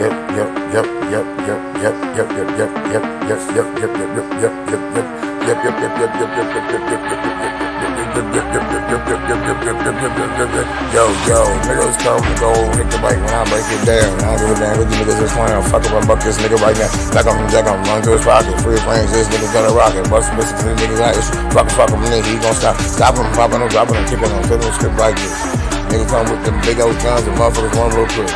yep, yep, yep, yep, yep, yep, yep, yep, yep, yep, yep, yep, yep, yep, yep, yep, yep, yep. Yep, yep, yep, yep, yep, yep, yep, yep, yep, yep, Yo, yo, niggas come and go, hit the bike when I break it down. I don't give a damn what you niggas is playing. Fuck up and buck this nigga right now. Back on him, jack on him, run to his pocket. Free range, this nigga gonna rock it. Bust some bitches, these niggas like issue. Fuck him, fuck him, nigga, he gon' stop. Stop him, popping him, dropping him, kicking him, him, script like this. Nigga come with them big old guns and motherfuckers one real quick.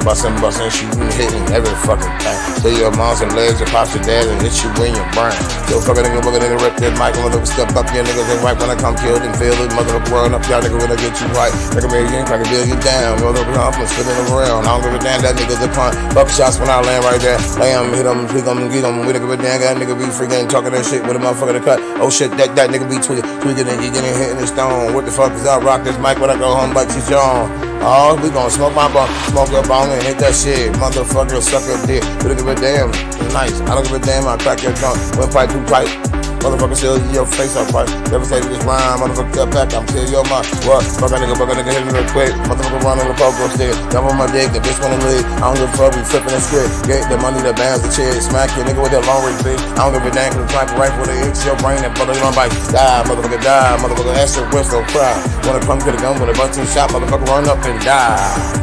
Bustin', bustin', shooting, hitting every fucking thing. Till your mom's and legs and pops your dad and hit you in your brain. Yo, fucking nigga, fucking nigga, rip that mic, I'm gonna step up your niggas and right when I come killed and feel it. Mother of world up, y'all nigga when I get you right. Nigga, you ain't trying to build you down. Mother I'm spinning around. I don't give a damn, that nigga's a pun. Buck shots when I land right there. Lay hit him, tweak him, get him. We don't give a damn, that nigga be freaking talking that shit with a motherfucker to cut. Oh shit, that, that nigga be tweaking, tweaking and he getting hit in the stone. What the fuck is I rock this mic when I go home like on? Oh, we gon' smoke my bong, smoke your bong and hit that shit. Motherfucker, suck your dick. We don't give a damn. It's nice. I don't give a damn. I crack your trunk. One pipe, two pipe. Motherfucker, still your face up, right? Never say this rhyme. Motherfucker, step back. I'm still your mind. What? Fuck a nigga, fuck a nigga, hit it real quick. Motherfucker, run on the pogo stick. Jump on my dick. The bitch wanna leave. I don't give a fuck. We flipping the script. Get the money, the bands, the chick. Smack your nigga with that long range bitch. I don't give a damn. Cause the sniper rifle, they hit your brain. Brother, you run bite. Die, motherfucker, die. Motherfucker, that shit whistle, cry. Wanna come to the gun with a bunch of shot. Motherfucker, run up and die.